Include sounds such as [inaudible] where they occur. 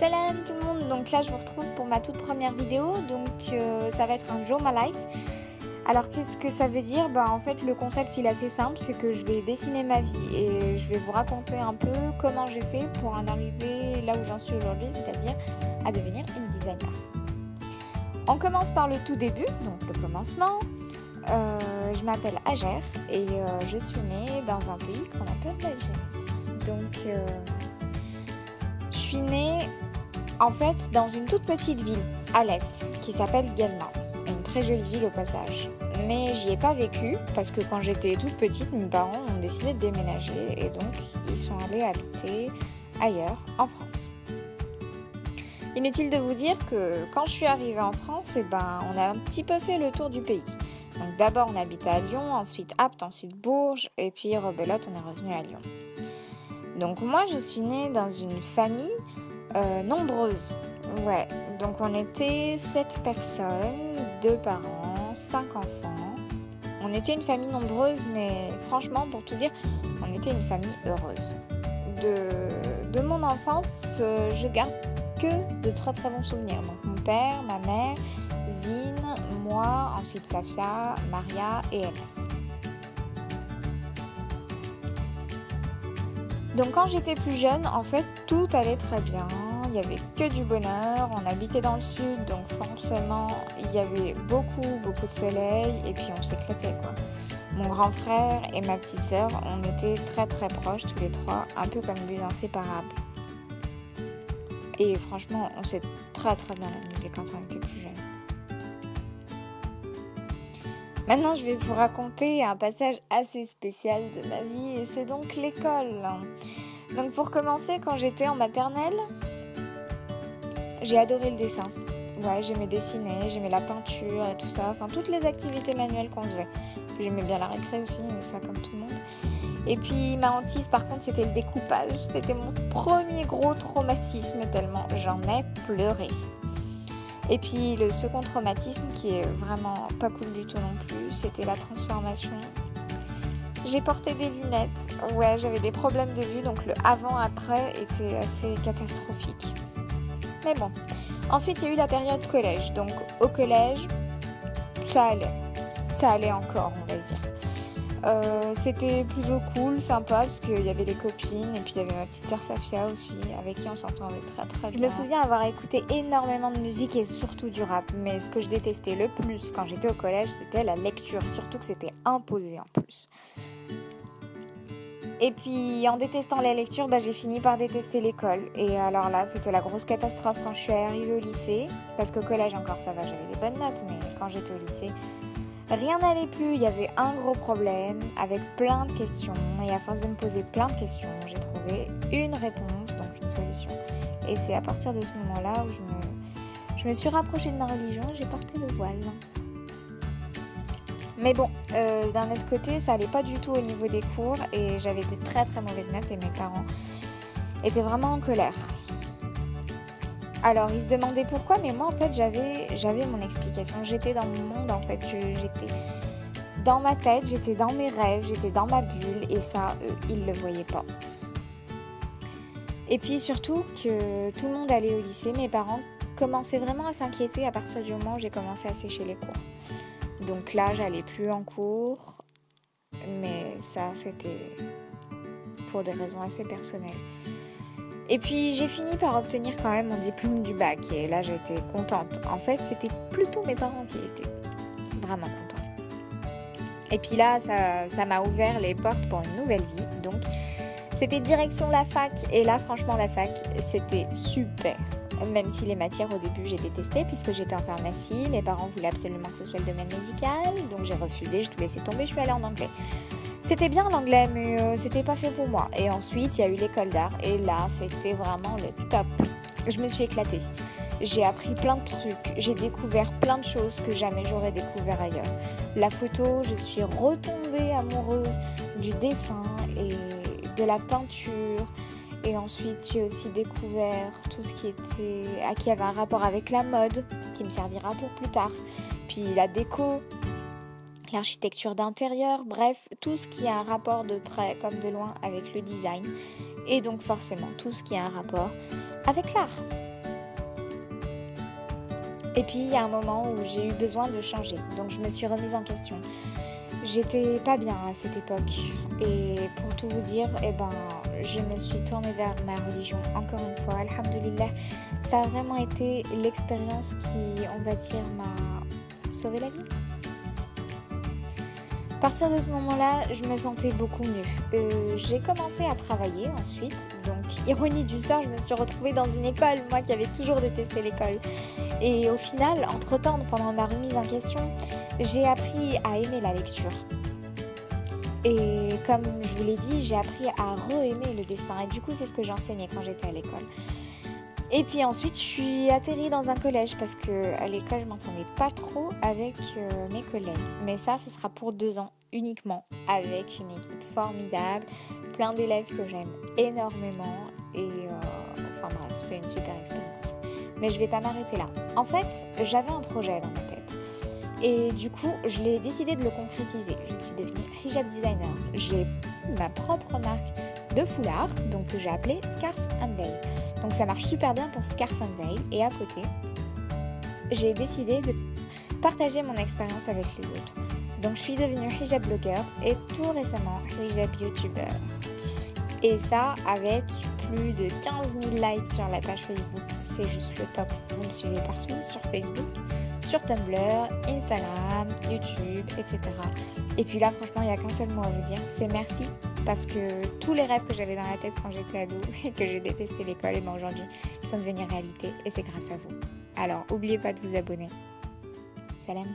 Salam tout le monde, donc là je vous retrouve pour ma toute première vidéo, donc euh, ça va être un Joe My Life. Alors qu'est-ce que ça veut dire? Bah en fait le concept il est assez simple, c'est que je vais dessiner ma vie et je vais vous raconter un peu comment j'ai fait pour en arriver là où j'en suis aujourd'hui, c'est-à-dire à devenir une designer. On commence par le tout début, donc le commencement. Euh, je m'appelle Ager et euh, je suis née dans un pays qu'on appelle l'Algérie. Donc je suis née en fait dans une toute petite ville à l'est qui s'appelle Guelma. Une très jolie ville au passage. Mais j'y ai pas vécu parce que quand j'étais toute petite, mes parents ont décidé de déménager et donc ils sont allés habiter ailleurs en France. Inutile de vous dire que quand je suis arrivée en France, eh ben, on a un petit peu fait le tour du pays. Donc d'abord on habitait à Lyon, ensuite Apt, ensuite Bourges et puis Rebelote, on est revenu à Lyon. Donc moi je suis née dans une famille euh, nombreuses. Ouais, donc on était 7 personnes, 2 parents, 5 enfants. On était une famille nombreuse, mais franchement, pour tout dire, on était une famille heureuse. De, de mon enfance, euh, je garde que de très très bons souvenirs. Donc mon père, ma mère, Zine, moi, ensuite Safia, Maria et Enes. Donc quand j'étais plus jeune, en fait, tout allait très bien. Il n'y avait que du bonheur. On habitait dans le sud, donc forcément, il y avait beaucoup, beaucoup de soleil et puis on s'éclatait quoi. Mon grand frère et ma petite sœur, on était très très proches tous les trois, un peu comme des inséparables. Et franchement, on s'est très très bien amusé quand on était plus jeune. Maintenant, je vais vous raconter un passage assez spécial de ma vie et c'est donc l'école. Donc pour commencer, quand j'étais en maternelle, j'ai adoré le dessin. Ouais, j'aimais dessiner, j'aimais la peinture et tout ça, enfin toutes les activités manuelles qu'on faisait. J'aimais bien la récré aussi, mais ça comme tout le monde. Et puis ma hantise par contre c'était le découpage. C'était mon premier gros traumatisme tellement j'en ai pleuré. Et puis le second traumatisme qui est vraiment pas cool du tout non plus, c'était la transformation. J'ai porté des lunettes, ouais j'avais des problèmes de vue, donc le avant-après était assez catastrophique. Mais bon, ensuite il y a eu la période collège, donc au collège, ça allait, ça allait encore on va dire. Euh, c'était plutôt cool, sympa, parce qu'il y avait les copines, et puis il y avait ma petite sœur Safia aussi, avec qui on s'entendait très très bien. Je me souviens avoir écouté énormément de musique et surtout du rap, mais ce que je détestais le plus quand j'étais au collège, c'était la lecture, surtout que c'était imposé en plus. Et puis en détestant la lecture, bah, j'ai fini par détester l'école. Et alors là, c'était la grosse catastrophe quand je suis arrivée au lycée. Parce qu'au collège encore ça va, j'avais des bonnes notes, mais quand j'étais au lycée, Rien n'allait plus, il y avait un gros problème avec plein de questions et à force de me poser plein de questions, j'ai trouvé une réponse, donc une solution. Et c'est à partir de ce moment-là où je me, suis rapprochée de ma religion et j'ai porté le voile. Mais bon, euh, d'un autre côté, ça allait pas du tout au niveau des cours et j'avais des très très mauvaises notes et mes parents étaient vraiment en colère. Alors, il se demandait pourquoi, mais moi, en fait, j'avais, j'avais mon explication. J'étais dans mon monde, en fait. j'étais dans ma tête, j'étais dans mes rêves, j'étais dans ma bulle, et ça, eux, ils le voyaient pas. Et puis surtout que tout le monde allait au lycée, mes parents commençaient vraiment à s'inquiéter à partir du moment où j'ai commencé à sécher les cours. Donc là, j'allais plus en cours, mais ça, c'était pour des raisons assez personnelles. Et puis j'ai fini par obtenir quand même mon diplôme du bac et là j'étais contente. En fait, c'était plutôt mes parents qui étaient vraiment contents. Et puis là, ça m'a ouvert les portes pour une nouvelle vie. Donc c'était direction la fac et là franchement la fac c'était super. Même si les matières au début j'ai détesté puisque j'étais en pharmacie, mes parents voulaient absolument que ce soit le domaine médical, donc j'ai refusé, j'ai tout laissé tomber, je suis allée en anglais. C'était bien l'anglais, mais euh, c'était pas fait pour moi. Et ensuite, il y a eu l'école d'art, et là, c'était vraiment le top. Je me suis éclatée. J'ai appris plein de trucs, j'ai découvert plein de choses que jamais j'aurais découvert ailleurs. La photo, je suis retombée amoureuse du dessin et de la peinture. Et ensuite, j'ai aussi découvert tout ce qui était, à qui avait un rapport avec la mode, qui me servira pour plus tard. Puis la déco, l'architecture d'intérieur, bref, tout ce qui a un rapport de près comme de loin avec le design et donc forcément tout ce qui a un rapport avec l'art. Et puis il y a un moment où j'ai eu besoin de changer, donc je me suis remise en question. J'étais pas bien à cette époque et pour tout vous dire, eh ben, je me suis tournée vers ma religion encore une fois. Alhamdulillah, ça a vraiment été l'expérience qui, on va dire, m'a sauvé la vie. À partir de ce moment-là, je me sentais beaucoup mieux. Euh, j'ai commencé à travailler ensuite, donc ironie du sort, je me suis retrouvée dans une école, moi qui avais toujours détesté l'école. Et au final, entre-temps, pendant ma remise en question, j'ai appris à aimer la lecture. Et comme je vous l'ai dit, j'ai appris à re-aimer le dessin. Et du coup, c'est ce que j'enseignais quand j'étais à l'école. Et puis ensuite, je suis atterrie dans un collège parce que à l'école, je m'entendais pas trop avec euh, mes collègues. Mais ça, ce sera pour deux ans uniquement, avec une équipe formidable, plein d'élèves que j'aime énormément. Et euh, enfin bref, c'est une super expérience. Mais je vais pas m'arrêter là. En fait, j'avais un projet dans ma tête. Et du coup, je l'ai décidé de le concrétiser. Je suis devenue hijab designer. J'ai ma propre marque de foulard, donc que j'ai appelé Scarf and Veil. Donc ça marche super bien pour Scarf and Veil. Et à côté, j'ai décidé de partager mon expérience avec les autres. Donc je suis devenue hijab blogueur et tout récemment hijab youtuber. Et ça avec plus de 15 000 likes sur la page Facebook. C'est juste le top. Vous me suivez partout sur Facebook, sur Tumblr, Instagram, YouTube, etc. Et puis là, franchement, il n'y a qu'un seul mot à vous dire, c'est merci. Parce que tous les rêves que j'avais dans la tête quand j'étais ado [laughs] et que j'ai détesté l'école, et eh ben aujourd'hui, sont devenus réalité et c'est grâce à vous. Alors, n'oubliez pas de vous abonner. Salam